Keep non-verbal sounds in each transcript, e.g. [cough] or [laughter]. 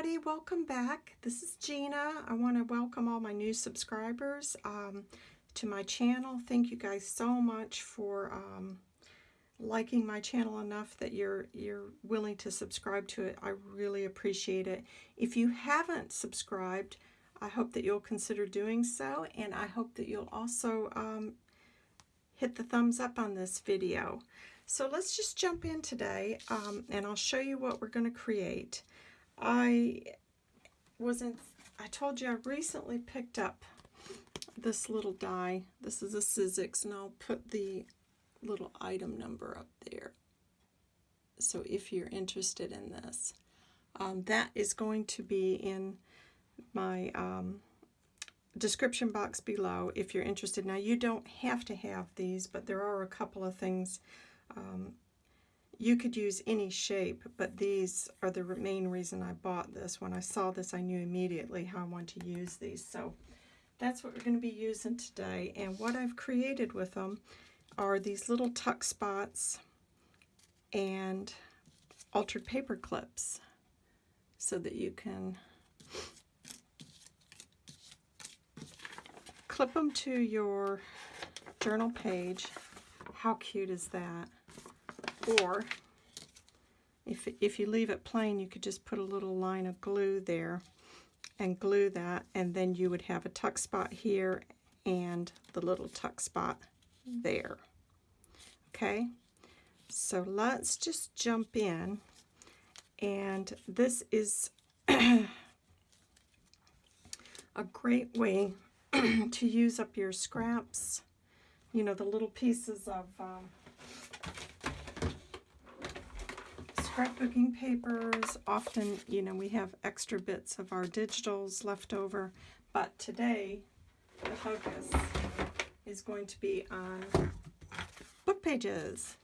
everybody, welcome back. This is Gina. I want to welcome all my new subscribers um, to my channel. Thank you guys so much for um, liking my channel enough that you're you're willing to subscribe to it. I really appreciate it. If you haven't subscribed, I hope that you'll consider doing so, and I hope that you'll also um, hit the thumbs up on this video. So let's just jump in today, um, and I'll show you what we're going to create. I wasn't, I told you I recently picked up this little die. This is a Sizzix, and I'll put the little item number up there. So if you're interested in this, um, that is going to be in my um, description box below if you're interested. Now you don't have to have these, but there are a couple of things um, you could use any shape, but these are the main reason I bought this. When I saw this, I knew immediately how I want to use these. So that's what we're going to be using today. And what I've created with them are these little tuck spots and altered paper clips so that you can clip them to your journal page. How cute is that? Or if, if you leave it plain, you could just put a little line of glue there and glue that, and then you would have a tuck spot here and the little tuck spot there. Okay, so let's just jump in. And this is [clears throat] a great way [clears throat] to use up your scraps, you know, the little pieces of um, scrapbooking papers. Often, you know, we have extra bits of our digitals left over, but today the focus is going to be on book pages.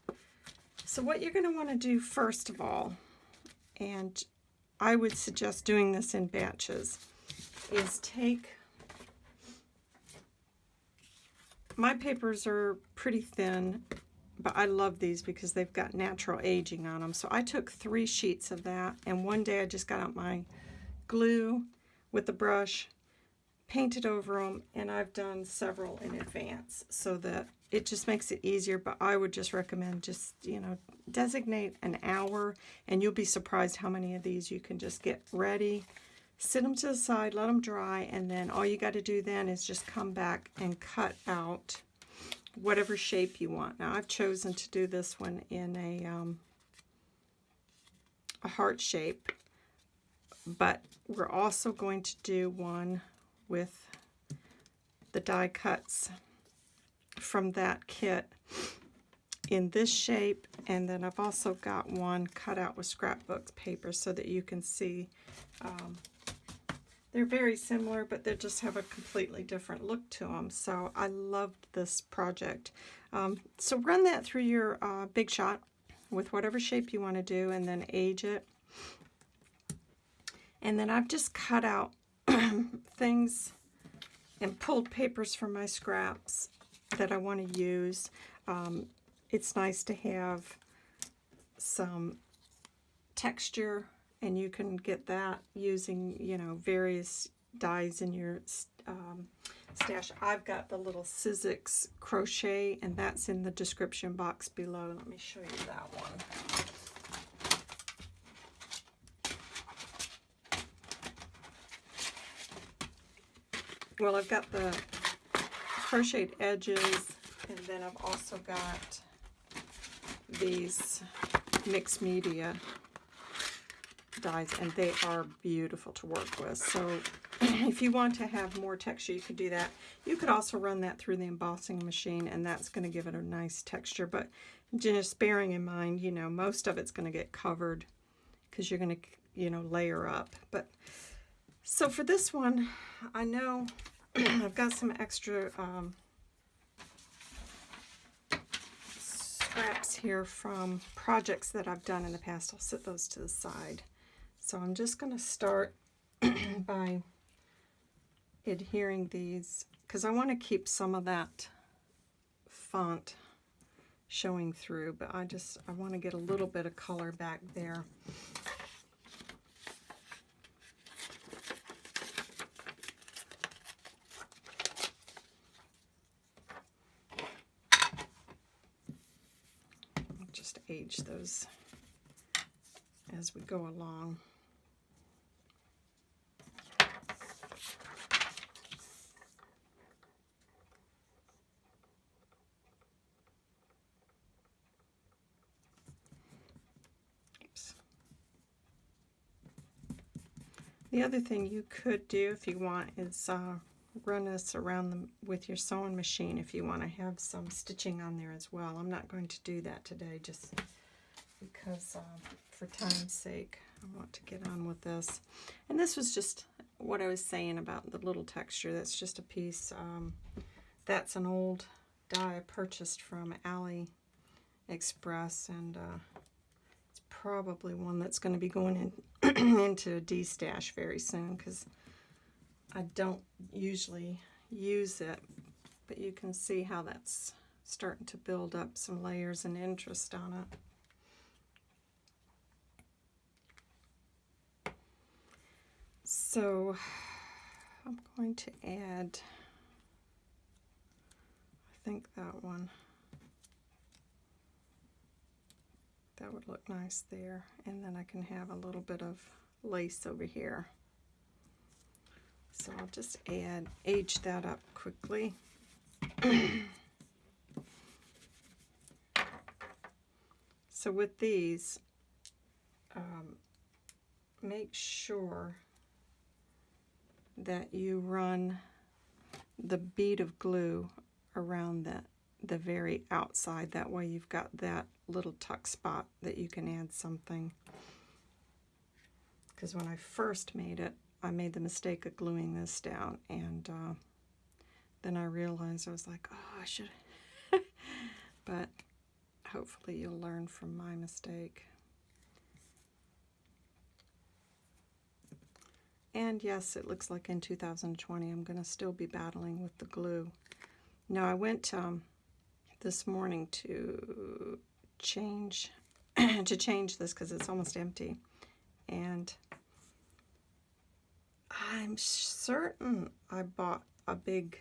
So what you're going to want to do first of all, and I would suggest doing this in batches, is take, my papers are pretty thin but I love these because they've got natural aging on them. So I took three sheets of that, and one day I just got out my glue with the brush, painted over them, and I've done several in advance so that it just makes it easier, but I would just recommend just, you know, designate an hour, and you'll be surprised how many of these you can just get ready. Sit them to the side, let them dry, and then all you got to do then is just come back and cut out whatever shape you want. Now I've chosen to do this one in a, um, a heart shape, but we're also going to do one with the die cuts from that kit in this shape and then I've also got one cut out with scrapbook paper so that you can see um, they're very similar, but they just have a completely different look to them. So I loved this project. Um, so run that through your uh, Big Shot with whatever shape you want to do and then age it. And then I've just cut out [clears throat] things and pulled papers from my scraps that I want to use. Um, it's nice to have some texture and you can get that using, you know, various dies in your um, stash. I've got the little Sizzix crochet, and that's in the description box below. Let me show you that one. Well, I've got the crocheted edges, and then I've also got these mixed media dies and they are beautiful to work with. So [clears throat] if you want to have more texture, you could do that. You could also run that through the embossing machine and that's going to give it a nice texture. But just bearing in mind, you know, most of it's going to get covered because you're going to, you know, layer up. But so for this one, I know [clears throat] I've got some extra um, scraps here from projects that I've done in the past. I'll set those to the side. So I'm just going to start [clears throat] by adhering these because I want to keep some of that font showing through, but I just, I want to get a little bit of color back there. Just age those as we go along. The other thing you could do if you want is uh, run this around them with your sewing machine if you want to have some stitching on there as well. I'm not going to do that today just because uh, for time's sake I want to get on with this. And this was just what I was saying about the little texture. That's just a piece. Um, that's an old die I purchased from Ali Express and uh, probably one that's going to be going in [clears throat] into a D-stash very soon because I don't usually use it, but you can see how that's starting to build up some layers and interest on it. So I'm going to add, I think that one, that would look nice there. And then I can have a little bit of lace over here. So I'll just add, age that up quickly. [clears throat] so with these, um, make sure that you run the bead of glue around the, the very outside. That way you've got that little tuck spot that you can add something. Because when I first made it, I made the mistake of gluing this down and uh, then I realized I was like, oh, I should. [laughs] but hopefully you'll learn from my mistake. And yes, it looks like in 2020 I'm going to still be battling with the glue. Now I went um, this morning to change [clears throat] to change this because it's almost empty. And I'm certain I bought a big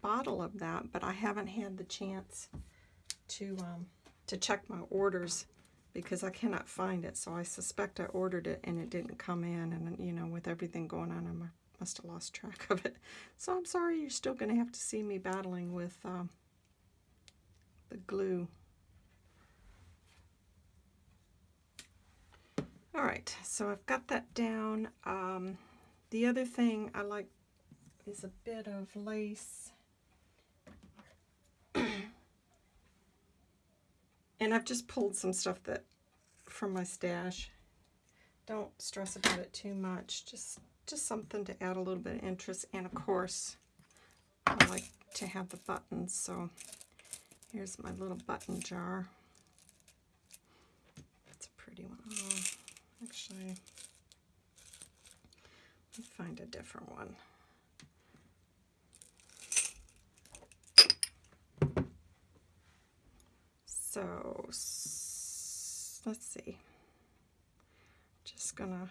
bottle of that, but I haven't had the chance to um, to check my orders because I cannot find it. So I suspect I ordered it and it didn't come in. And, you know, with everything going on, I must have lost track of it. So I'm sorry, you're still going to have to see me battling with um, the glue. All right, so I've got that down. Um, the other thing I like is a bit of lace. [clears throat] and I've just pulled some stuff that from my stash. Don't stress about it too much. Just just something to add a little bit of interest. And of course, I like to have the buttons. So here's my little button jar. It's a pretty one. Oh, actually, let me find a different one. So let's see. Just gonna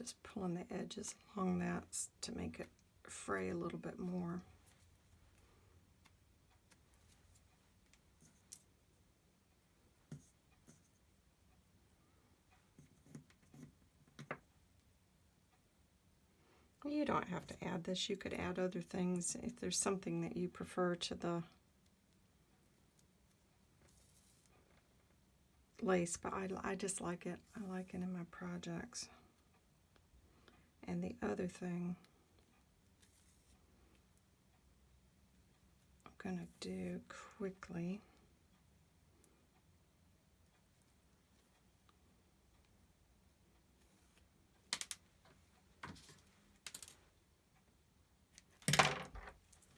just pulling the edges along that to make it fray a little bit more. You don't have to add this. You could add other things if there's something that you prefer to the lace, but I, I just like it. I like it in my projects. And the other thing I'm going to do quickly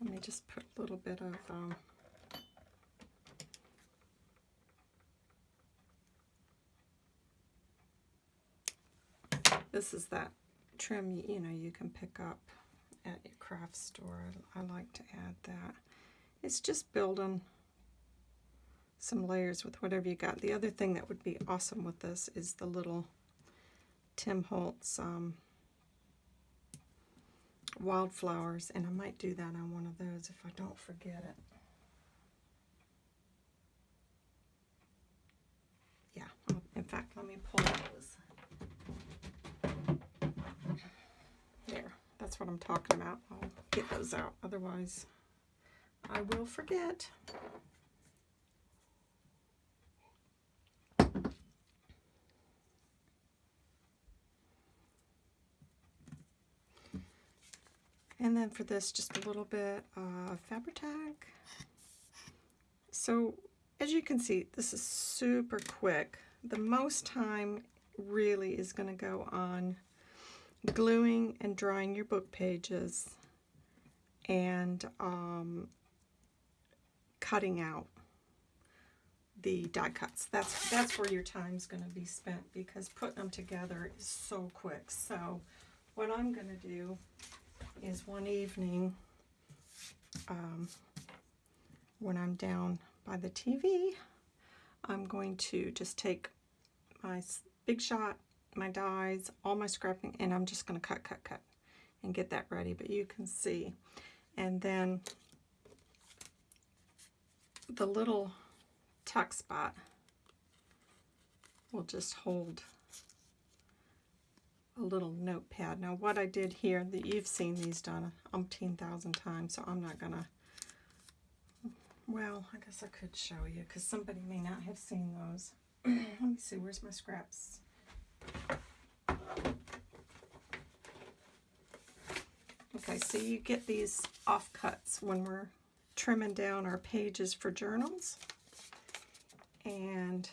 Let me just put a little bit of um, this is that trim you, know you can pick up at your craft store. I, I like to add that. It's just building some layers with whatever you got. The other thing that would be awesome with this is the little Tim Holtz um, wildflowers, and I might do that on one of those if I don't forget it. Yeah, in fact, let me pull those. There, that's what I'm talking about. I'll get those out, otherwise I will forget. And then for this, just a little bit of Fabri-Tac. So as you can see, this is super quick. The most time really is going to go on gluing and drying your book pages and um, cutting out the die cuts. That's that's where your time's going to be spent because putting them together is so quick. So what I'm going to do is one evening um, when I'm down by the TV, I'm going to just take my Big Shot, my dies, all my scrapping, and I'm just going to cut, cut, cut and get that ready. But you can see. And then the little tuck spot will just hold a little notepad. Now what I did here, that you've seen these done umpteen thousand times, so I'm not gonna, well, I guess I could show you, because somebody may not have seen those. [clears throat] Let me see, where's my scraps? Okay, so you get these offcuts when we're trimming down our pages for journals. And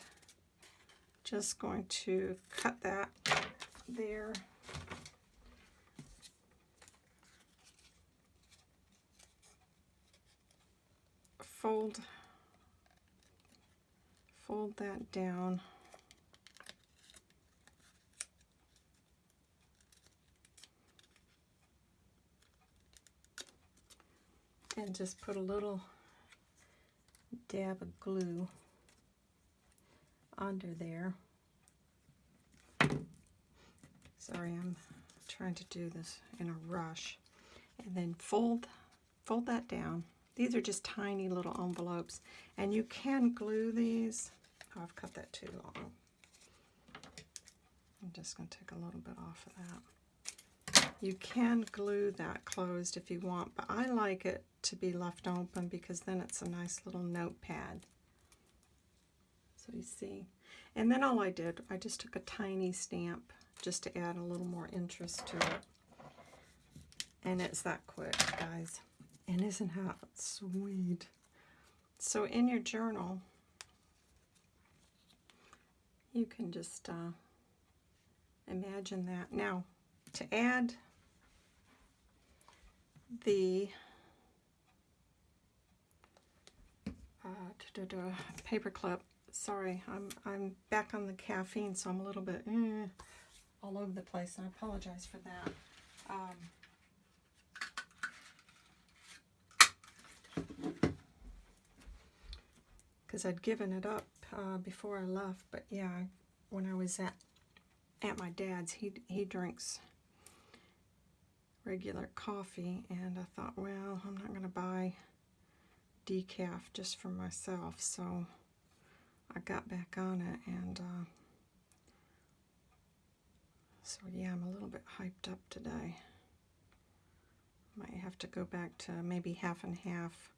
just going to cut that there. Fold, fold that down. And just put a little dab of glue under there. Sorry, I'm trying to do this in a rush. And then fold, fold that down. These are just tiny little envelopes. And you can glue these. Oh, I've cut that too long. I'm just going to take a little bit off of that. You can glue that closed if you want, but I like it to be left open because then it's a nice little notepad. So you see. And then all I did, I just took a tiny stamp just to add a little more interest to it. And it's that quick, guys. And isn't that sweet? So in your journal, you can just uh, imagine that. Now, to add the uh, da -da -da, paper clip, sorry, I'm, I'm back on the caffeine, so I'm a little bit... Eh all over the place, and I apologize for that. Because um, I'd given it up uh, before I left, but yeah, when I was at at my dad's, he he drinks regular coffee, and I thought, well, I'm not going to buy decaf just for myself, so I got back on it, and uh, so yeah, I'm a little bit hyped up today. Might have to go back to maybe half and half.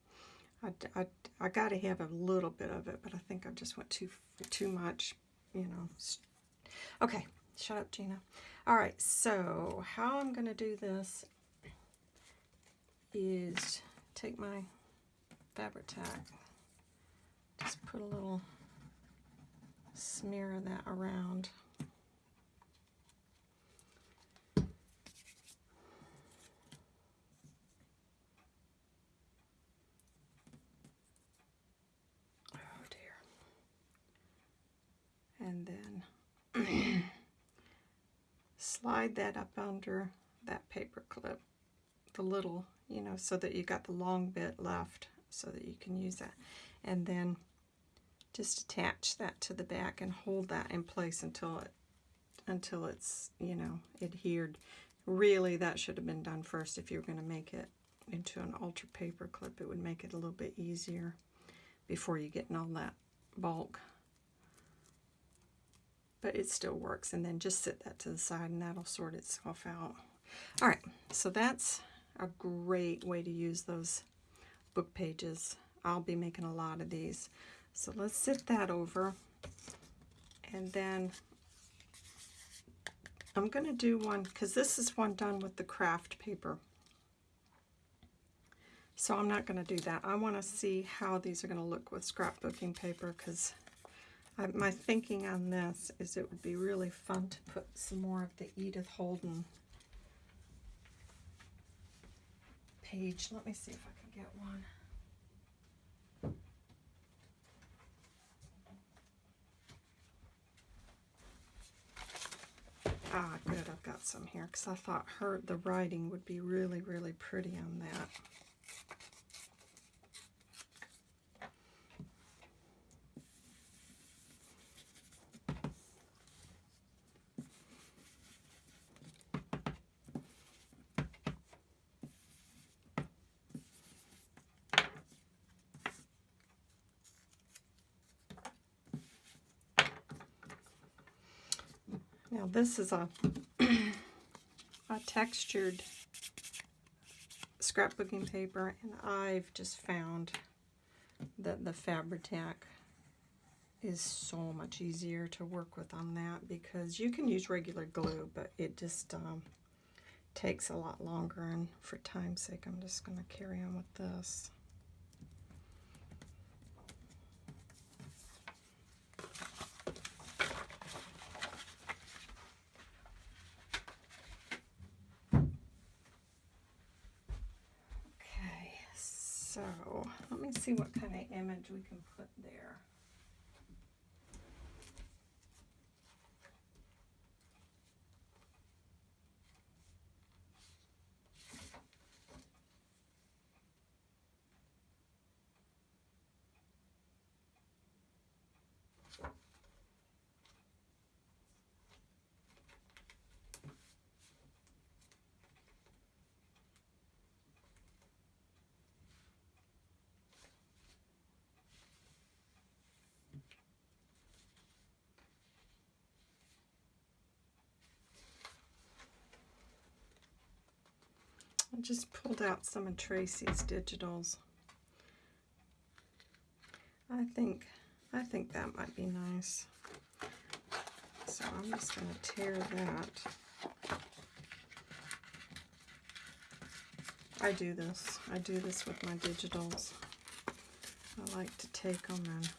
I, I, I got to have a little bit of it, but I think I just went too too much, you know. Okay, shut up, Gina. All right, so how I'm going to do this is take my Fabri-Tac, just put a little smear of that around. Oh, and then slide that up under that paper clip, the little, you know, so that you got the long bit left so that you can use that. And then just attach that to the back and hold that in place until it until it's, you know, adhered. Really, that should have been done first if you were going to make it into an ultra paper clip. It would make it a little bit easier before you get in all that bulk. But it still works. And then just sit that to the side and that'll sort itself out. All right, so that's a great way to use those book pages. I'll be making a lot of these. So let's sit that over. And then I'm going to do one, because this is one done with the craft paper. So I'm not going to do that. I want to see how these are going to look with scrapbooking paper, because my thinking on this is it would be really fun to put some more of the Edith Holden page. Let me see if I can get one. Ah, good, I've got some here because I thought her the writing would be really, really pretty on that. This is a, [clears throat] a textured scrapbooking paper and I've just found that the Fabri-Tac is so much easier to work with on that because you can use regular glue but it just um, takes a lot longer and for time's sake I'm just going to carry on with this. see what kind of image we can put there. Just pulled out some of Tracy's digitals. I think I think that might be nice. So I'm just going to tear that. I do this. I do this with my digitals. I like to take them and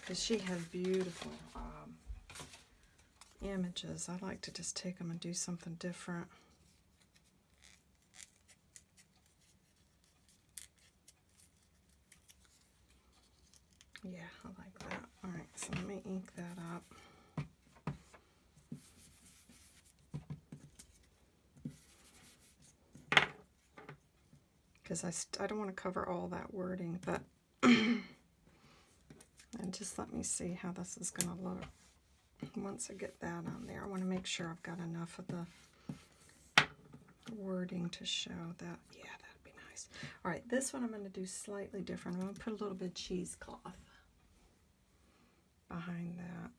because she has beautiful um, images. I like to just take them and do something different. Yeah, I like that. All right, so let me ink that up. Because I, I don't want to cover all that wording, but [clears throat] and just let me see how this is going to look. Once I get that on there, I want to make sure I've got enough of the wording to show that. Yeah, that'd be nice. All right, this one I'm going to do slightly different. I'm going to put a little bit of cheesecloth behind that.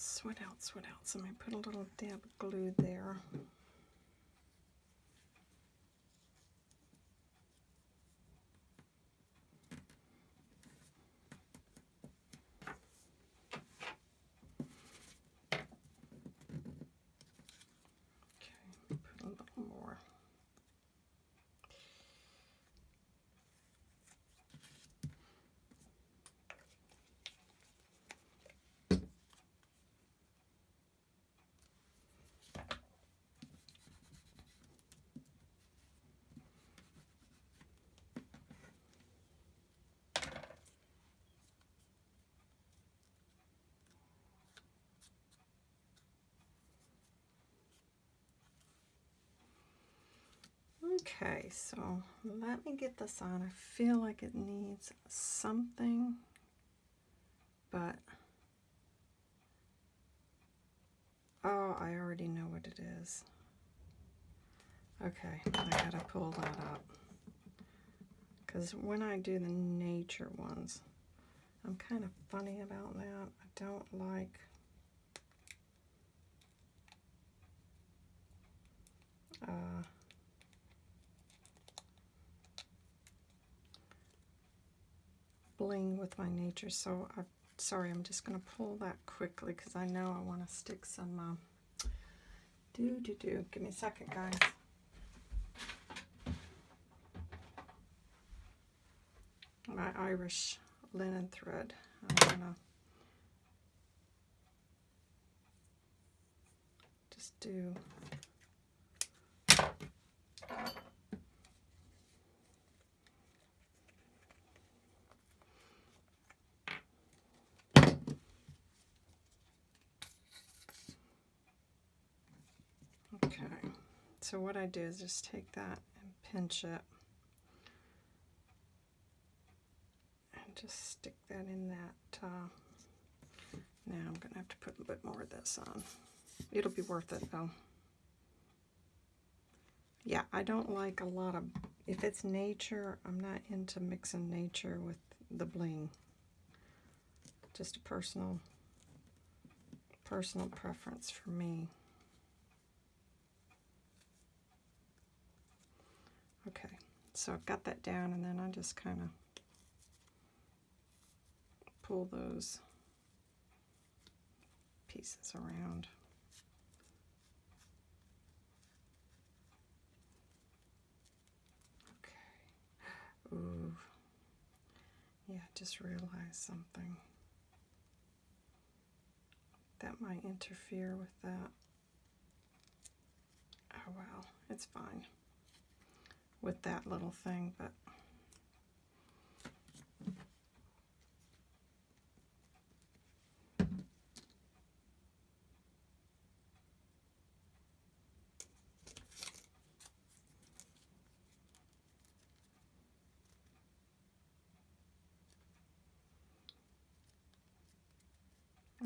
What sweat out. So I'm going to put a little dab of glue there. Okay, so let me get this on. I feel like it needs something, but oh, I already know what it is. Okay, I gotta pull that up. Because when I do the nature ones, I'm kind of funny about that. I don't like uh, bling with my nature. So I'm sorry, I'm just going to pull that quickly because I know I want to stick some uh, do do do. Give me a second, guys. My Irish linen thread. I'm gonna just do Okay, so what I do is just take that and pinch it and just stick that in that. Uh, now I'm going to have to put a bit more of this on. It'll be worth it though. Yeah, I don't like a lot of, if it's nature, I'm not into mixing nature with the bling. Just a personal, personal preference for me. Okay, so I've got that down and then I just kind of pull those pieces around. Okay. Ooh. Yeah, just realized something. That might interfere with that. Oh well, it's fine with that little thing, but.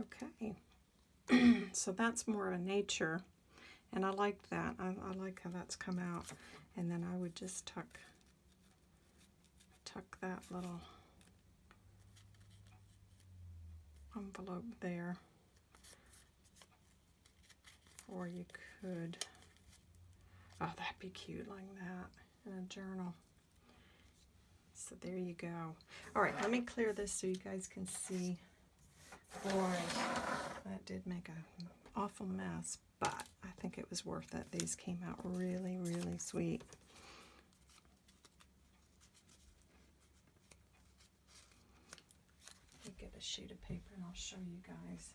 Okay, [clears throat] so that's more a nature, and I like that. I, I like how that's come out. And then I would just tuck tuck that little envelope there. Or you could oh that'd be cute like that in a journal. So there you go. All right let me clear this so you guys can see. Boy that did make an awful mess but think it was worth it. These came out really, really sweet. Let me get a sheet of paper and I'll show you guys.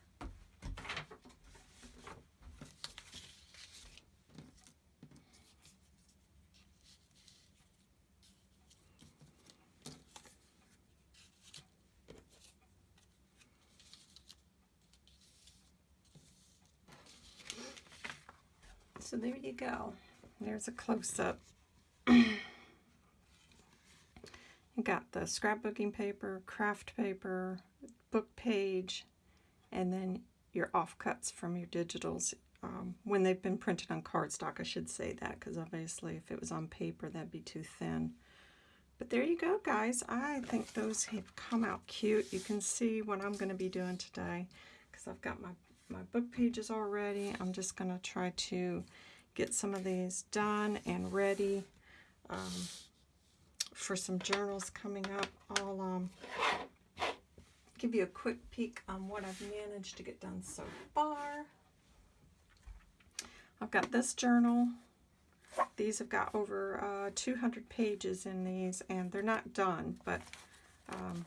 So there you go. There's a close-up. [clears throat] you got the scrapbooking paper, craft paper, book page, and then your offcuts from your digitals. Um, when they've been printed on cardstock, I should say that, because obviously if it was on paper, that'd be too thin. But there you go, guys. I think those have come out cute. You can see what I'm going to be doing today, because I've got my my book pages already. I'm just going to try to get some of these done and ready um, for some journals coming up. I'll um, give you a quick peek on what I've managed to get done so far. I've got this journal. These have got over uh, 200 pages in these, and they're not done, but um,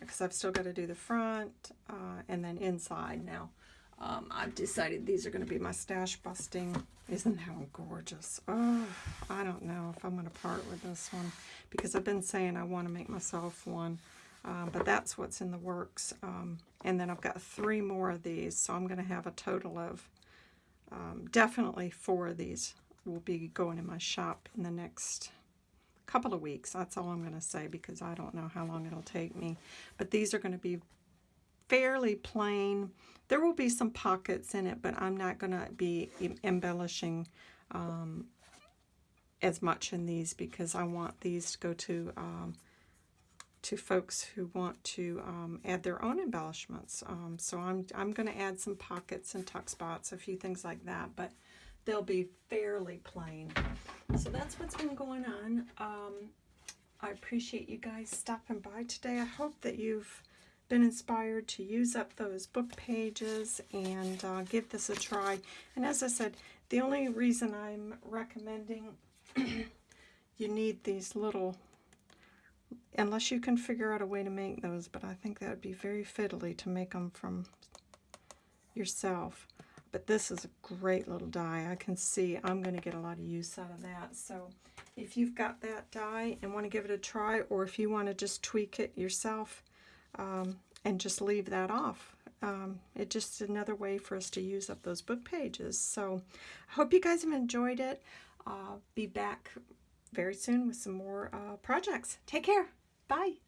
because I've still got to do the front uh, and then inside now. Um, I've decided these are going to be my stash busting. Isn't that gorgeous? Oh, I don't know if I'm going to part with this one because I've been saying I want to make myself one. Um, but that's what's in the works. Um, and then I've got three more of these, so I'm going to have a total of um, definitely four of these will be going in my shop in the next couple of weeks. That's all I'm going to say because I don't know how long it'll take me. But these are going to be fairly plain. There will be some pockets in it, but I'm not going to be embellishing um, as much in these because I want these to go to um, to folks who want to um, add their own embellishments. Um, so I'm, I'm going to add some pockets and tuck spots, a few things like that, but they'll be fairly plain. So that's what's been going on. Um, I appreciate you guys stopping by today. I hope that you've been inspired to use up those book pages and uh, give this a try. And as I said, the only reason I'm recommending [clears throat] you need these little unless you can figure out a way to make those, but I think that would be very fiddly to make them from yourself. But this is a great little die. I can see I'm going to get a lot of use out of that. So if you've got that die and want to give it a try, or if you want to just tweak it yourself um, and just leave that off, um, it's just another way for us to use up those book pages. So I hope you guys have enjoyed it. Uh, be back very soon with some more uh, projects. Take care. Bye.